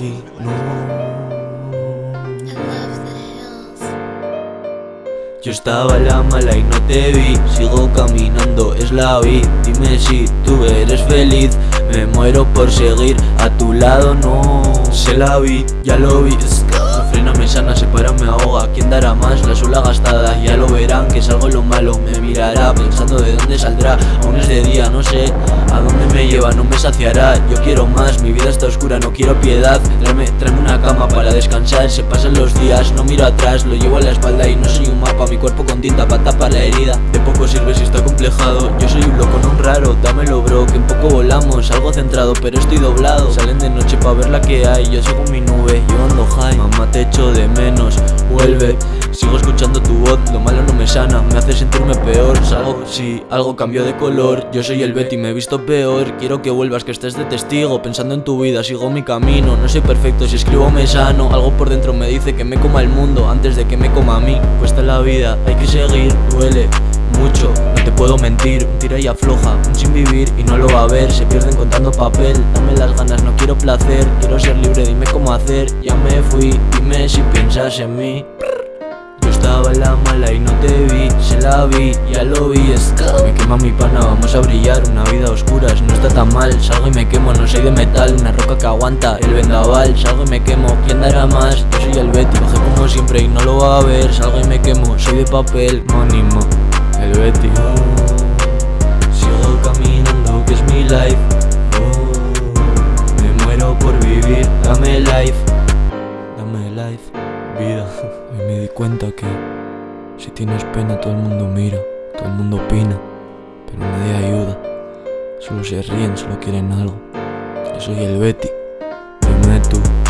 y no. Yo estaba la mala y no te vi. Sigo caminando, es la vida Dime si tú eres feliz. Me muero por seguir a tu lado, no. Se la vi, ya lo vi. Frena me sana, se para, me ahoga. ¿Quién dará más? La sola gastada Aún es de día, no sé a dónde me lleva No me saciará, yo quiero más Mi vida está oscura, no quiero piedad. Tráeme, tráeme una cama para descansar Se pasan los días, no miro atrás Lo llevo a la espalda y no soy un mapa. Mi cuerpo con tinta para tapar la herida. De poco sirve si está complejado. Yo soy un loco, no un raro. Dámelo bro, que un poco volamos. Algo centrado, pero estoy doblado. Salen de noche para ver la que hay. Yo sigo mi nube, yo ando high. Mamá te echo de menos, vuelve. Sigo escuchando hace sentirme peor, salgo, si algo cambió de color Yo soy el Betty, me he visto peor. Quiero que vuelvas, que estés de testigo Pensando en tu vida, sigo mi camino. No soy perfecto, si escribo me sano. Algo por dentro me dice que me coma el mundo Antes de que me coma a mí. Cuesta la vida, hay que seguir, duele mucho, no te puedo mentir. Un tira y afloja, un sin vivir y no lo va a ver. Se pierden contando papel, dame las ganas, no quiero placer. Quiero ser libre, dime cómo hacer, ya me fui Dime si piensas en mí la mala y no te vi Se la vi, ya lo vi, es Me quema mi pana, vamos a brillar Una vida oscura, no está tan mal Salgo y me quemo, no soy de metal Una roca que aguanta el vendaval Salgo y me quemo, ¿quién dará más? Yo soy el Betty, bajé como siempre y no lo va a ver Salgo y me quemo, soy de papel, monimo El Betty. Sigo caminando, que es mi life. Oh, Me muero por vivir, dame life. Dame life, vida. Y me di cuenta que si tienes pena todo el mundo mira, todo el mundo opina, pero nadie ayuda. Solo se ríen, solo quieren algo. Yo soy el Betty, dime tú.